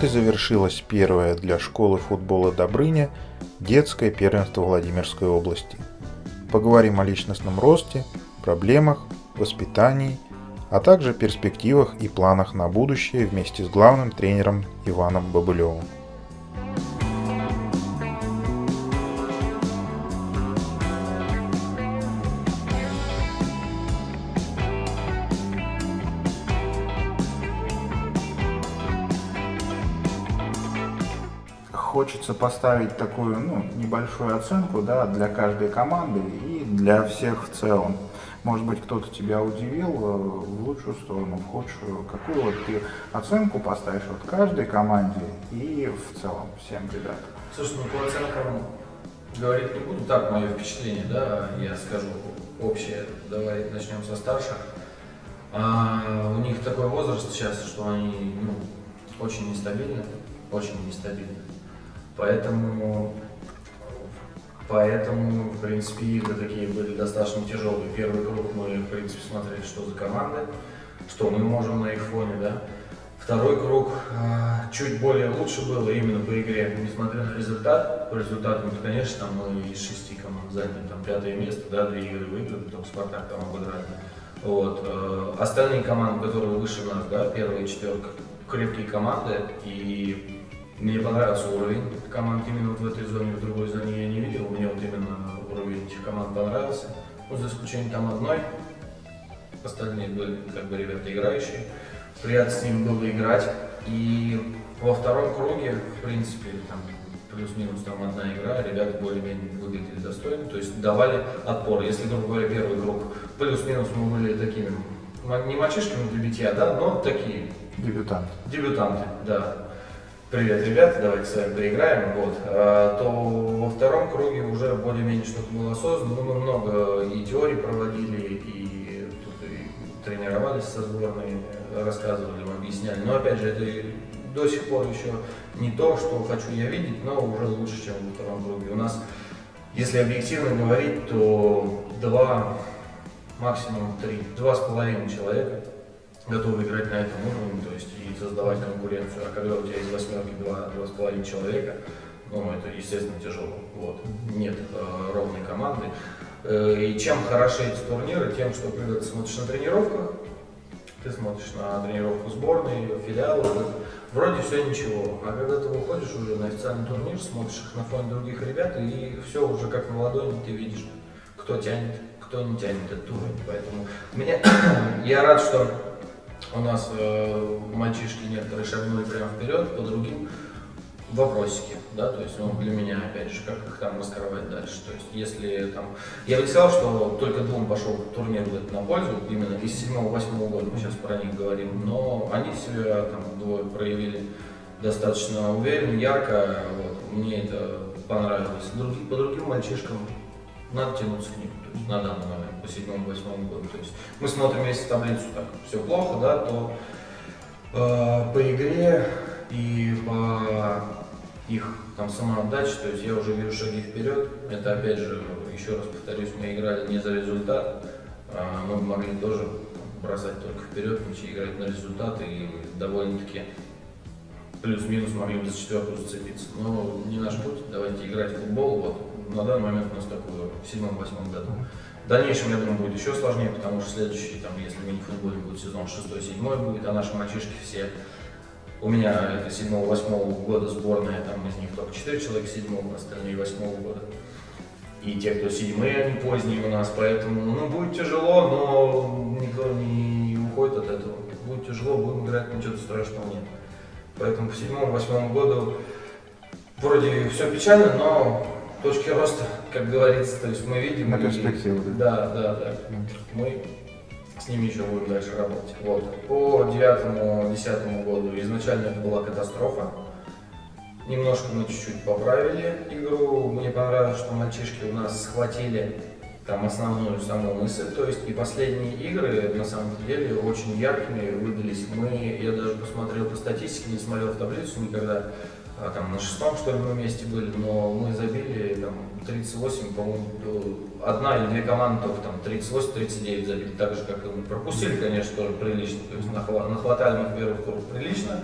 Вот и завершилось первое для школы футбола Добрыня детское первенство Владимирской области. Поговорим о личностном росте, проблемах, воспитании, а также перспективах и планах на будущее вместе с главным тренером Иваном Бабылевым. Хочется поставить такую ну, небольшую оценку да, для каждой команды и для всех в целом. Может быть, кто-то тебя удивил э, в лучшую сторону, в худшую. Какую вот ты оценку поставишь вот каждой команде и в целом всем ребятам? Слушай, ну по оценкам говорить не буду, так мое впечатление, да, я скажу общее, давай начнем со старших. А, у них такой возраст сейчас, что они ну, очень нестабильны, очень нестабильны. Поэтому, поэтому, в принципе, игры такие были достаточно тяжелые. Первый круг мы, в принципе, смотрели, что за команды, что мы можем на их фоне, да. Второй круг э, чуть более лучше было именно по игре, несмотря на результат. По результатам, конечно, мы из шести команд заняли там пятое место, да, две игры выиграли, только Спартак там обыграли. Вот. Э, остальные команды, которые выше нас, да, первая четверка, крепкие команды, и мне понравился уровень команд именно вот в этой зоне, в другой зоне я не видел. Мне вот именно уровень этих команд понравился. Ну, за исключением там одной. Остальные были как бы ребята играющие. Приятно с ними было играть. И во втором круге, в принципе, там плюс-минус там одна игра, ребята более-менее выглядели достойно, то есть давали отпор. Если, грубо говоря, первый круг плюс-минус мы были такими, не мальчишками для битья, да, но такие. Дебютанты. Дебютанты, да привет, ребята, давайте с вами поиграем, вот, а, то во втором круге уже более-менее что-то было осознанно, ну, мы много и теорий проводили, и, тут и тренировались со сборной, рассказывали, объясняли, но опять же, это до сих пор еще не то, что хочу я видеть, но уже лучше, чем во втором круге. У нас, если объективно говорить, то два, максимум три, два с половиной человека готовы играть на этом уровне, то есть и создавать конкуренцию. А когда у тебя из восьмерки два, два с половиной человека, ну, это, естественно, тяжело. Вот. Нет э, ровной команды. Э, и чем хороши эти турниры? Тем, что когда ты смотришь на тренировках, ты смотришь на тренировку сборной, филиала, вроде все ничего. А когда ты выходишь уже на официальный турнир, смотришь их на фоне других ребят, и все уже как на ладони ты видишь, кто тянет, кто не тянет этот уровень. Поэтому меня, я рад, что у нас э, мальчишки некоторые шагнули прямо вперед, по другим вопросики, да, то есть, ну, для меня, опять же, как их там маскировать дальше, то есть, если там, я бы сказал, что только двум пошел турнир будет на пользу, именно из 7-8 года, мы сейчас про них говорим, но они себя там двое проявили достаточно уверенно, ярко, вот, мне это понравилось, Други, по другим мальчишкам надо тянуться к ним, то есть, на данный момент по седьмому-восьмому году. То есть мы смотрим, если таблицу так все плохо, да, то э, по игре и по их там самоотдаче, то есть я уже вижу шаги вперед. Это опять же, еще раз повторюсь, мы играли не за результат, а мы могли тоже бросать только вперед, ничего играть на результат и довольно-таки плюс-минус могли бы за четверку зацепиться. Но не наш путь, давайте играть в футбол. Вот на данный момент у нас такой в седьмом-восьмом году. В дальнейшем, я думаю, будет еще сложнее, потому что следующий, там, если мы не будет сезон 6-7 будет, а наши мальчишки все, у меня это 7-8 года сборная, там из них только 4 человека 7 остальные 8 года. И те, кто седьмые, они поздние у нас, поэтому, ну, будет тяжело, но никто не уходит от этого. Будет тяжело, будем играть, ничего страшного нет. Поэтому по седьмому-восьмому году вроде все печально, но точки роста, как говорится, то есть мы видим. На перспективу, да? Да, да, да. Мы с ними еще будем дальше работать. Вот. По девятому-десятому году изначально это была катастрофа. Немножко мы чуть-чуть поправили игру. Мне понравилось, что мальчишки у нас схватили там основную саму мысль, то есть и последние игры на самом деле очень яркими выдались. Мы, я даже посмотрел по статистике, не смотрел в таблицу никогда, а, там на шестом что ли мы вместе были, но мы забили там 38, по-моему, одна или две команды только там 38-39 забили, так же как и мы. Пропустили, конечно, тоже прилично, то есть нахватали мы в первых турах прилично,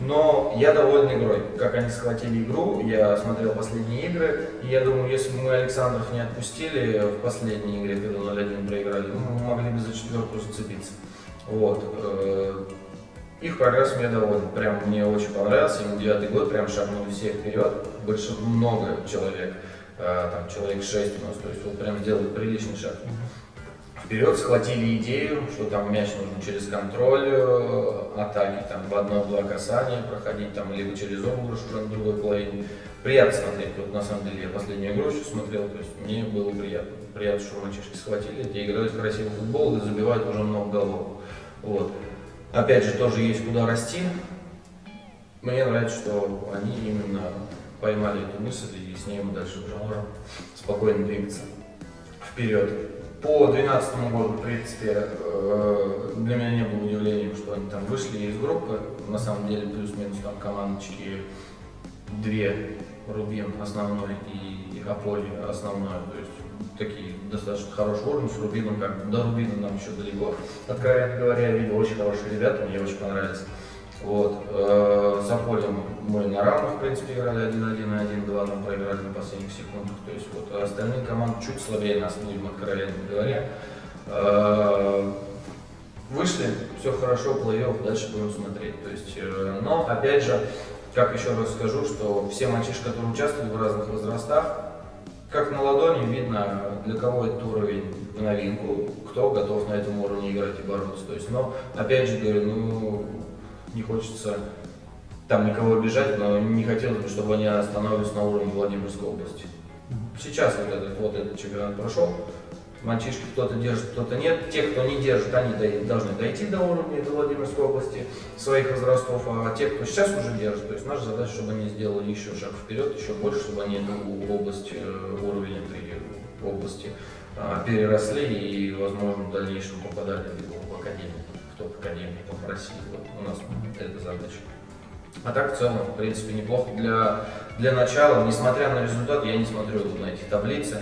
Но я доволен игрой. Как они схватили игру, я смотрел последние игры, и я думаю, если бы мы Александров не отпустили в последней игре, когда 0-1 проиграли, мы могли бы за четверку зацепиться. Вот. Их прогресс мне доволен. Прям мне очень понравился. Им девятый год прям шагнули все вперед. Больше много человек. Э, там человек 6 у нас. То есть вот прям сделали приличный шаг. Вперед схватили идею, что там мяч нужно через контроль э, атаки, там в одно-два касания проходить, там либо через обыгрыш уже на другой половине. Приятно смотреть. Вот на самом деле я последнюю игру еще смотрел, то есть мне было приятно. Приятно, что мальчишки схватили, эти играют красивый футбол и забивают уже много голов. Вот. Опять же, тоже есть куда расти. Мне нравится, что они именно поймали эту мысль и с ней мы дальше уже можем спокойно двигаться вперед. По 2012 году, в принципе, э, для меня не было удивлением, что они там вышли из группы. На самом деле, плюс-минус там командочки две, Рубин основной и Аполи основной. Такие достаточно хороший уровень с Рубином, как до Рубина нам еще далеко. Откровенно говоря, я видел очень хорошие ребята, мне очень понравились. Вот. Э, с Аполем мы на равных, в принципе, играли 1-1 и 1-2, но проиграли на последних секундах. То есть вот остальные команды чуть слабее нас, будем откровенно говоря. Э, вышли, все хорошо, плей-офф, дальше будем смотреть. То есть, э, но, опять же, как еще раз скажу, что все мальчишки, которые участвовали в разных возрастах, как на ладони видно, для кого этот уровень в новинку, кто готов на этом уровне играть и бороться. То есть, но, опять же говорю, ну, не хочется там никого обижать, но не хотелось бы, чтобы они остановились на уровне Владимирской области. Сейчас вот этот, вот этот чемпионат прошел, мальчишки кто-то держит, кто-то нет. Те, кто не держит, они должны дойти до уровня до Владимирской области своих возрастов, а те, кто сейчас уже держит, то есть наша задача, чтобы они сделали еще шаг вперед, еще больше, чтобы они эту область, э, уровень этой области а, переросли и, возможно, в дальнейшем попадали в академию, в топ-академию в России. Вот у нас эта задача. А так в целом, в принципе, неплохо для, для начала. Несмотря на результат, я не смотрю на эти таблицы.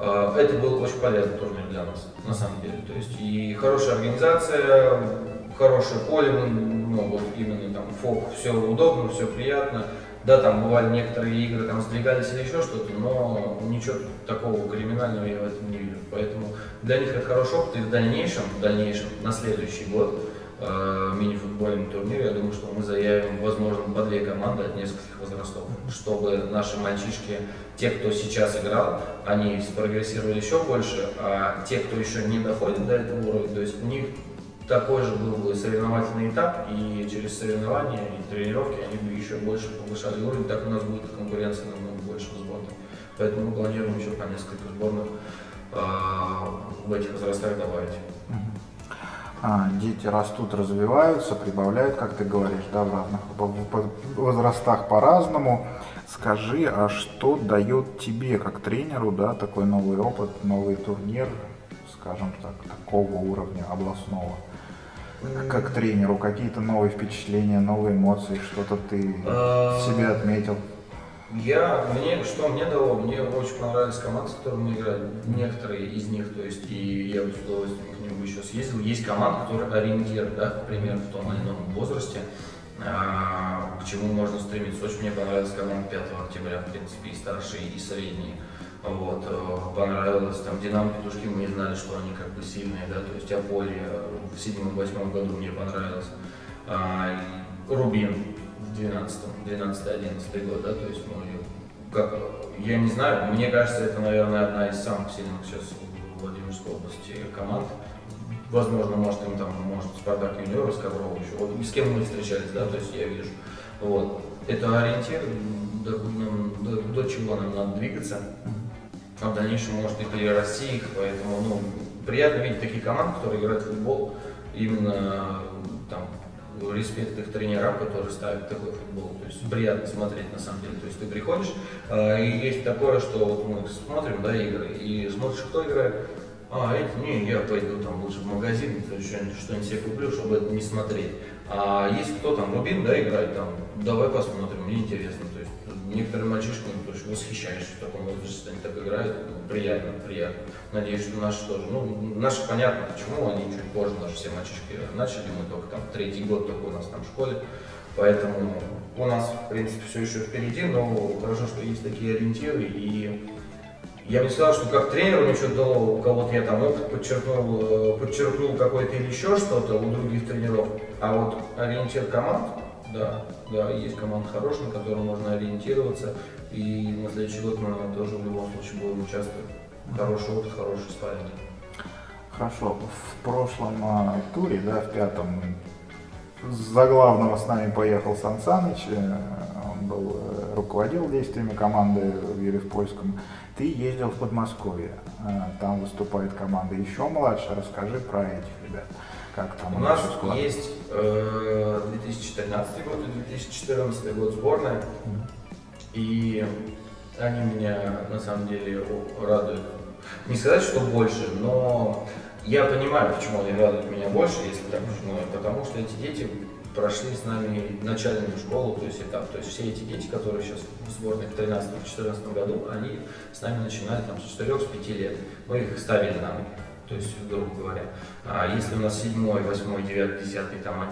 А, это был очень полезный турнир для нас, на самом деле. То есть и хорошая организация, хорошее поле, ну вот именно там фок, все удобно, все приятно. Да, там бывали некоторые игры, там сдвигались или еще что-то, но ничего такого криминального я в этом не вижу. Поэтому для них это хороший опыт, и в дальнейшем, в дальнейшем, на следующий год э, мини-футбольный турнир, я думаю, что мы заявим, возможно, по две команды от нескольких возрастов, чтобы наши мальчишки, те, кто сейчас играл, они прогрессировали еще больше, а те, кто еще не доходит до этого уровня, то есть у них такой же был бы соревновательный этап, и через соревнования и тренировки они бы еще больше повышали уровень, так у нас будет конкуренция намного больше в сборных. Поэтому мы планируем еще по несколько сборных э, в этих возрастах добавить. А, дети растут, развиваются, прибавляют, как ты говоришь, да, в разных возрастах по-разному. Скажи, а что дает тебе, как тренеру, да, такой новый опыт, новый турнир, скажем так, такого уровня областного? Как тренеру, какие-то новые впечатления, новые эмоции, что-то ты а, себе отметил? Я, мне, что мне дало, мне очень понравились команды, с которыми мы играли, некоторые из них, то есть, и я бы с удовольствием к ним еще съездил. Есть команда, которая ориентир, да, например, в том или ином возрасте, а, к чему можно стремиться. Очень мне понравилась команда 5 октября, в принципе, и старшие, и средние. Вот, э, понравилось, там, Динамо Петушки, мы не знали, что они как бы сильные, да, то есть Аполе в седьмом-восьмом году мне понравилось. А, Рубин в 12-м, 12-11 год, да, то есть мы, как, я не знаю, мне кажется, это, наверное, одна из самых сильных сейчас в Владимирской области команд. Возможно, может, им там, может, Спартак Юниор, Коврова еще, вот с кем мы встречались, да, то есть я вижу. Вот. Это ориентир, до, до, до чего нам надо двигаться а в дальнейшем может и перерасти их, поэтому ну, приятно видеть такие команды, которые играют в футбол, именно там респект их тренерам, которые ставят такой футбол. То есть приятно смотреть на самом деле. То есть ты приходишь, э, и есть такое, что вот мы смотрим да, игры, и смотришь, кто играет. А, эти, не, я пойду там лучше в магазин, что-нибудь себе куплю, чтобы это не смотреть. А есть кто там, Рубин, да, играет там, давай посмотрим, мне интересно. Некоторые мальчишки, ну, то есть восхищаешься в таком возрасте, они так играют, ну, приятно, приятно. Надеюсь, что наши тоже. Ну, наши понятно, почему они чуть позже, наши все мальчишки начали, мы только там третий год только у нас там в школе. Поэтому у нас, в принципе, все еще впереди, но хорошо, что есть такие ориентиры. И я бы сказал, что как тренер мне что-то дало, у кого-то я там опыт подчеркнул, э, подчеркнул какой-то или еще что-то у других тренеров. А вот ориентир команд, да, да, есть команда хорошая, на которую можно ориентироваться. И на следующий год мы тоже в любом случае будем участвовать. Хороший опыт, хороший спарринг. Хорошо. В прошлом э, туре, да, в пятом, за главного с нами поехал Сан Саныч. Э, он был, э, руководил действиями команды в Еревпольском. Ты ездил в Подмосковье. Э, там выступает команда еще младше. Расскажи про этих ребят. Как там у нас есть 2013 год и 2014 год сборная. И они меня на самом деле радуют. Не сказать, что больше, но я понимаю, почему они радуют меня больше, если так ну, потому что эти дети прошли с нами начальную школу, то есть этап. То есть все эти дети, которые сейчас в сборной в 2013-2014 году, они с нами начинали там с 4-5 лет. Мы их ставили на ноги, то есть, грубо говоря. А если у нас 7, 8, 9, 10, там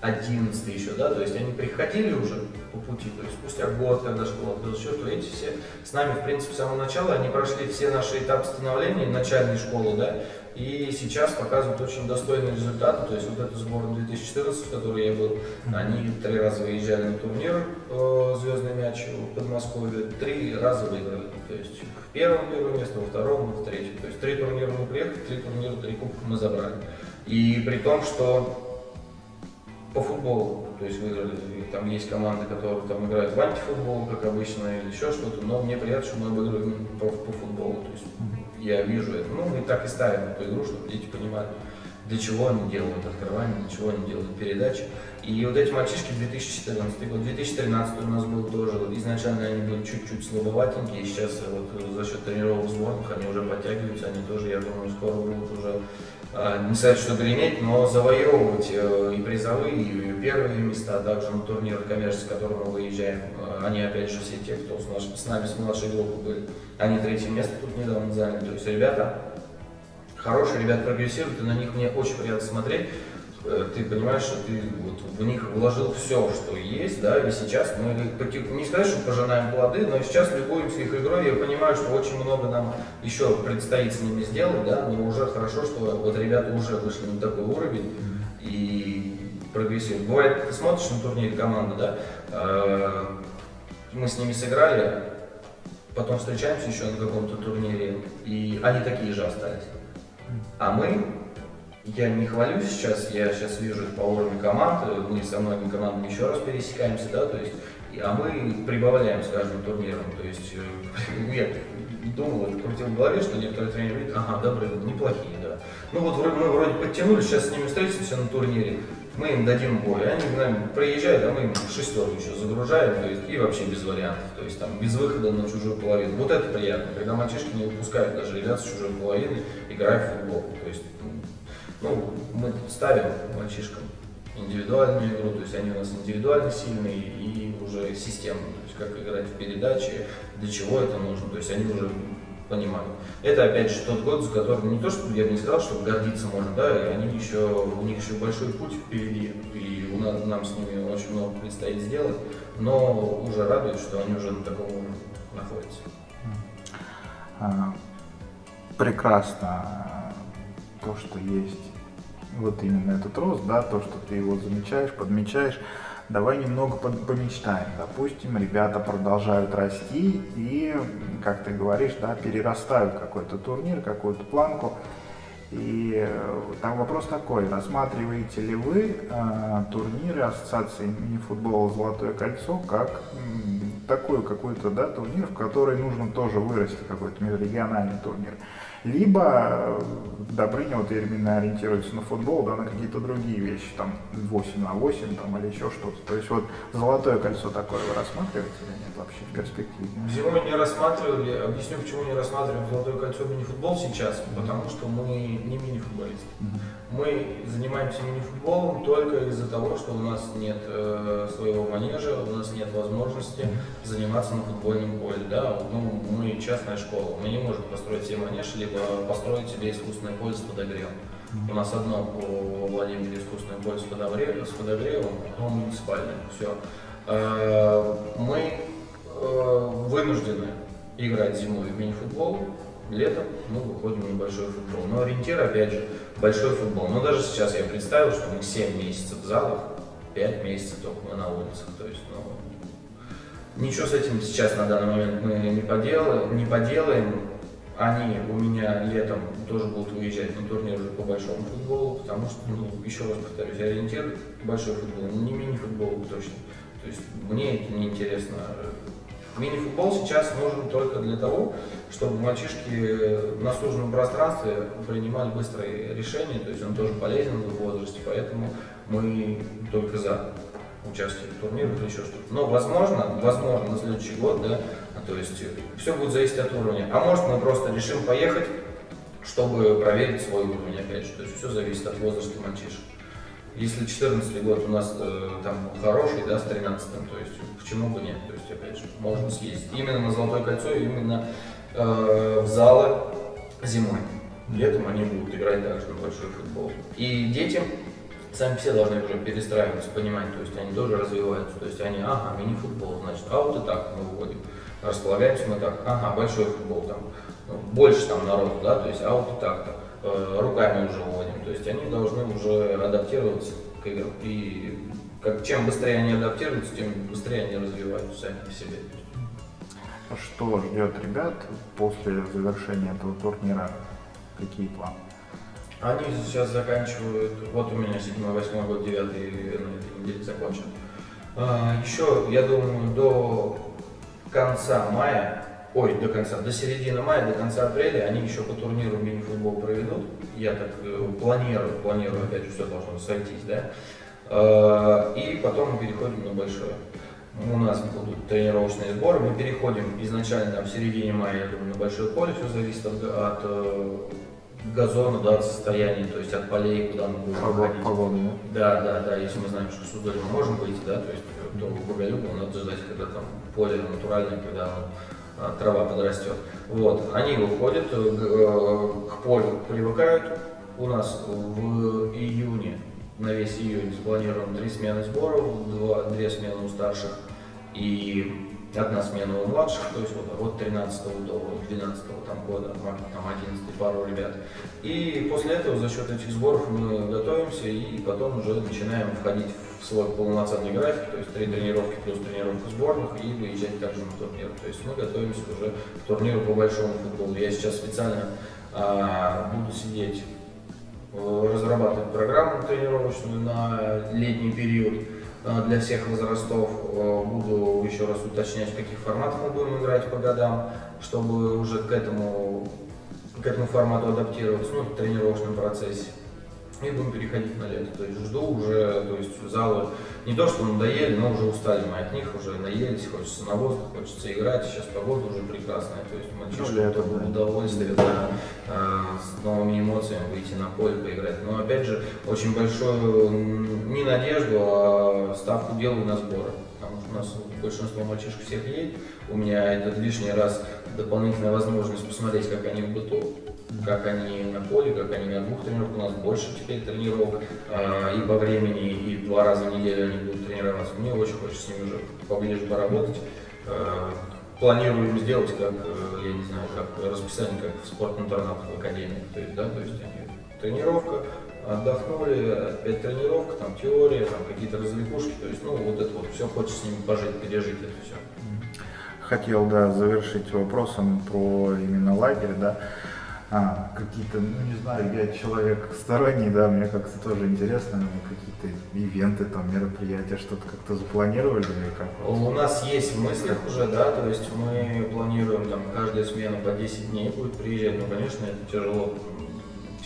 11 еще, да, то есть они приходили уже по пути, то есть спустя год, когда школа открыла счет, то эти все с нами, в принципе, с самого начала, они прошли все наши этапы становления начальной школы, да, и сейчас показывают очень достойные результаты, то есть вот эту сборную 2014, в которой я был, они три раза выезжали на турнир э, «Звездный мяч» в Подмосковье, три раза выиграли, то есть в первом первое место, во втором, в третьем, то есть три турнира мы приехали, три турнира, три кубка мы забрали. И при том, что по футболу. То есть выиграли, там есть команды, которые там играют в антифутбол, как обычно, или еще что-то, но мне приятно, что мы обыгрываем по, по футболу. То есть я вижу это. Ну, мы так и ставим эту игру, чтобы дети понимали, для чего они делают открывание, для чего они делают передачи. И вот эти мальчишки 2014 год, 2013 у нас был тоже, изначально они были чуть-чуть слабоватенькие, сейчас вот за счет тренировок сборных они уже подтягиваются, они тоже, я думаю, скоро будут уже а, не сказать, что греметь, но завоевывать э, и призовые, и первые места, также на турнирах коммерции, с которым мы выезжаем. А, они, опять же, все те, кто с, с нами с младшей группы были, они третье место тут недавно заняли. То есть ребята, хорошие ребята прогрессируют, и на них мне очень приятно смотреть. Э, ты понимаешь, что ты вот в них вложил все, что есть, да, и сейчас мы, не сказать, что пожинаем плоды, но сейчас любуемся их игрой, я понимаю, что очень много нам еще предстоит с ними сделать, да, но уже хорошо, что вот ребята уже вышли на такой уровень и прогрессируют. Бывает, ты смотришь на турнире команды, да, э, мы с ними сыграли, потом встречаемся еще на каком-то турнире, и они такие же остались. А мы я не хвалюсь сейчас, я сейчас вижу по уровню команд, мы со многими командами еще раз пересекаемся, да, то есть, а мы прибавляем с каждым турниром, то есть, э, я думал, крутил в голове, что некоторые тренеры видят, ага, добрые, неплохие, да. Ну вот мы вроде подтянулись, сейчас с ними встретимся на турнире, мы им дадим бой, они к нам приезжают, а мы им шестерку еще загружаем, то есть, и вообще без вариантов, то есть там без выхода на чужую половину. Вот это приятно, когда мальчишки не выпускают даже ребят с чужой половины, играя в футбол. То есть ну, мы ставим мальчишкам индивидуальную игру, то есть они у нас индивидуально сильные и уже системно, то есть как играть в передаче, для чего это нужно, то есть они уже понимают. Это опять же тот год, за которым не то, что я бы не сказал, что гордиться можно, да, и они еще, у них еще большой путь впереди, и у нас, нам с ними очень много предстоит сделать, но уже радует, что они уже на таком уровне находятся. А, прекрасно то, что есть вот именно этот рост, да, то, что ты его замечаешь, подмечаешь, давай немного помечтаем. Допустим, ребята продолжают расти и, как ты говоришь, да, перерастают какой-то турнир, какую-то планку. И э, там вопрос такой, рассматриваете ли вы э, турниры Ассоциации мини-футбола «Золотое кольцо» как м, такой какой-то да, турнир, в который нужно тоже вырасти, какой-то межрегиональный турнир? Либо э, Добрыня вот именно ориентируется на футбол, да, на какие-то другие вещи, там 8 на 8 там, или еще что-то. То есть вот золотое кольцо такое вы рассматриваете или нет вообще в перспективе? Зимой не рассматривали, объясню, почему не рассматриваем золотое кольцо мини-футбол сейчас, потому что мы не мини-футболисты. Мы занимаемся мини-футболом только из-за того, что у нас нет э, своего манежа, у нас нет возможности заниматься на футбольном поле. Да? Ну, мы частная школа, мы не можем построить себе манеж, либо построить себе искусственное поле с подогревом. У нас одно по Владимире искусственное поле с подогревом, с подогревом одно муниципальное. Все. Мы э, вынуждены играть зимой в мини-футбол, летом мы выходим на большой футбол. Но ориентир, опять же, большой футбол. Но даже сейчас я представил, что мы 7 месяцев в залах, 5 месяцев только мы на улицах. То есть, ну, ничего с этим сейчас на данный момент мы не поделаем. Не поделаем. Они у меня летом тоже будут выезжать на турнир уже по большому футболу, потому что, ну, еще раз повторюсь, ориентир большой футбол, не мини-футбол точно. То есть мне это не интересно. Мини-футбол сейчас нужен только для того, чтобы мальчишки на суженном пространстве принимали быстрые решения, то есть он тоже полезен в возрасте, поэтому мы только за участие в турнирах или еще что-то. Но возможно, возможно на следующий год, да, то есть все будет зависеть от уровня. А может мы просто решим поехать, чтобы проверить свой уровень опять же, то есть все зависит от возраста мальчишек. Если 14 год у нас э, там хороший, да, с 13 то есть почему бы нет, то есть опять же, можно съездить. Именно на Золотое кольцо, именно э, в залы зимой. Летом они будут играть также большой футбол. И детям сами все должны уже перестраиваться, понимать, то есть они тоже развиваются, то есть они, ага, мини-футбол, значит, а вот и так располагаемся мы так, ага, большой футбол, там, ну, больше там народу, да, то есть, а вот так-то. Э, руками уже уводим. То есть они должны уже адаптироваться к играм. И как, чем быстрее они адаптируются, тем быстрее они развиваются сами по себе. Что ждет ребят после завершения этого турнира? Какие планы? Они сейчас заканчивают, вот у меня 7, 8 год, 9 на этой неделе закончен. А, еще, я думаю, до конца мая ой, до конца, до середины мая, до конца апреля они еще по турниру мини-футбол проведут. Я так э, планирую, планирую, опять же, все должно сойтись, да. Э, и потом мы переходим на большое. У нас будут тренировочные сборы, мы переходим изначально там, в середине мая, я думаю, на большое поле, все зависит от, от э, газона, да, от состояния, то есть от полей, куда мы будем ходить. Погода, да? Да, да, да, если мы знаем, что Суздале мы можем выйти, да, то есть то в Боголюбово надо ждать, когда там поле натуральное, когда оно а, трава подрастет. Вот. Они выходят, э, э, к полю привыкают. У нас в июне, на весь июнь спланировано три смены сборов, два, две смены у старших и одна смена у младших, то есть вот от 13 до 12 там, года, там 11 пару ребят. И после этого за счет этих сборов мы готовимся и потом уже начинаем входить в свой полноценный график, то есть три тренировки плюс тренировка сборных и выезжать также на турнир. То есть мы готовимся уже к турниру по большому футболу. Я сейчас специально а, буду сидеть, э, разрабатывать программу тренировочную на летний период а, для всех возрастов. Э, буду еще раз уточнять, в каких форматах мы будем играть по годам, чтобы уже к этому, к этому формату адаптироваться, ну, в тренировочном процессе и будем переходить на лето. То есть жду уже, то есть залы не то, что надоели, но уже устали мы от них, уже наелись, хочется на воздух, хочется играть, сейчас погода уже прекрасная, то есть мальчишки ну, удовольствие, да, а, с новыми эмоциями выйти на поле, поиграть. Но опять же, очень большую не надежду, а ставку делаю на сборы. Потому что у нас большинство мальчишек всех едет. У меня это лишний раз дополнительная возможность посмотреть, как они в быту как они на поле, как они на двух тренировках. У нас больше теперь тренировок э, и по времени, и два раза в неделю они будут тренироваться. Мне очень хочется с ними уже поближе поработать. Э, планируем сделать, как, э, я не знаю, как расписание, как в спорт-интернатах в академии. То есть, да, то есть они, тренировка, отдохнули, опять тренировка, там теория, там какие-то развлекушки, то есть, ну, вот это вот все, хочется с ними пожить, пережить это все. Хотел, да, завершить вопросом про именно лагерь, да, а, какие-то, ну не знаю, я человек сторонний, да, мне как-то тоже интересно, ну, какие-то ивенты, там, мероприятия, что-то как-то запланировали или как? У нас есть в мыслях уже, да, то есть мы планируем там каждая смена по 10 дней будет приезжать, но, конечно, это тяжело,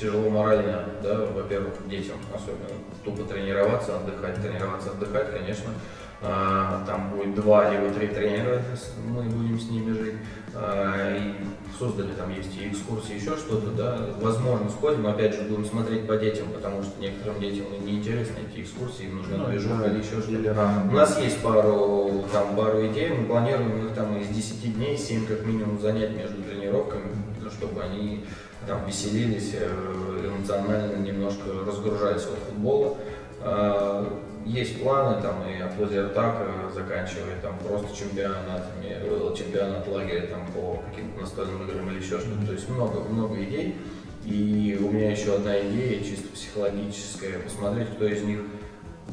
тяжело морально, да, во-первых, детям особенно, тупо тренироваться, отдыхать, тренироваться, отдыхать, конечно, там будет два либо три тренера, мы будем с ними жить, а, и создали там есть и экскурсии, еще что-то, да, возможно, сходим, опять же, будем смотреть по детям, потому что некоторым детям неинтересны эти экскурсии, им нужна ну, движуха да, или еще что-то. У нас есть пару, там, пару идей, мы планируем их там из 10 дней, 7 как минимум занять между тренировками, чтобы они там веселились, э, эмоционально немножко разгружались от футбола. Э, Есть планы там и от лазертака, заканчивая там просто чемпионатами, э, чемпионат лагеря там по каким-то настольным играм или еще что-то. То есть много, много идей. И у меня еще одна идея, чисто психологическая, посмотреть, кто из них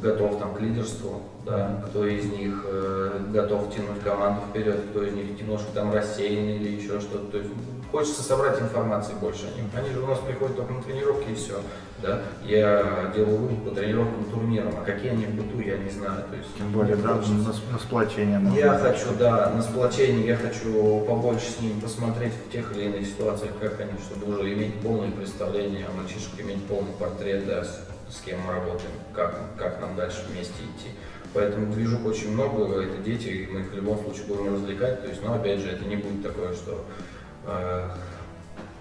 готов там к лидерству, да, кто из них э, готов тянуть команду вперед, кто из них немножко там рассеянный или еще что-то. То есть хочется собрать информации больше о них. Они же у нас приходят только на тренировки и все. Да? Я делаю вывод по тренировкам турнирам, а какие они в быту, я не знаю. То есть, Тем более, да, хочется- на, на сплочение. я хочу, да, на сплочение, я хочу побольше с ними посмотреть в тех или иных ситуациях, как они, чтобы уже иметь полное представление о мальчишках, иметь полный портрет, да, с, с кем мы работаем, как, как нам дальше вместе идти. Поэтому движух очень много, это дети, и мы их в любом случае будем развлекать. То есть, но опять же, это не будет такое, что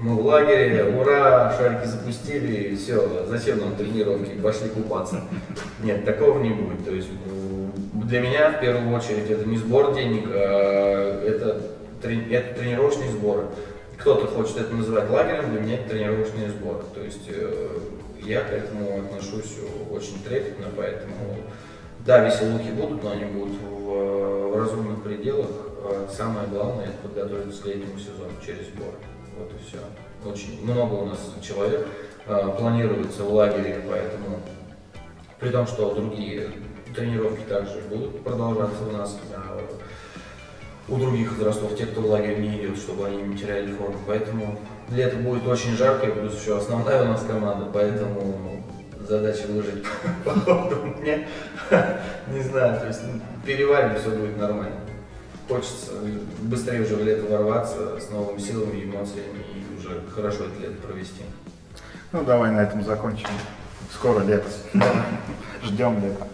мы в лагере, ура, шарики запустили, все, зачем нам тренировки, пошли купаться. Нет, такого не будет. То есть для меня в первую очередь это не сбор денег, а это, трени- это тренировочные сборы. Кто-то хочет это называть лагерем, для меня это тренировочные сборы. То есть э, я к этому отношусь очень трепетно, поэтому да, веселухи будут, но они будут в, в разумных пределах. А Самое главное это подготовиться к летнему сезону через сборы. Вот и все. Очень много у нас человек а, планируется в лагере, поэтому при том, что другие тренировки также будут продолжаться у нас у других возрастов, те, кто в лагерь не идет, чтобы они не теряли форму. Поэтому лето будет очень жаркое, плюс еще основная у нас команда, поэтому задача выжить по меня. Не знаю, то есть ну, переварим, все будет нормально. Хочется быстрее уже в лето ворваться с новыми силами, эмоциями и уже хорошо это лето провести. Ну, давай на этом закончим. Скоро лето. Ждем лета.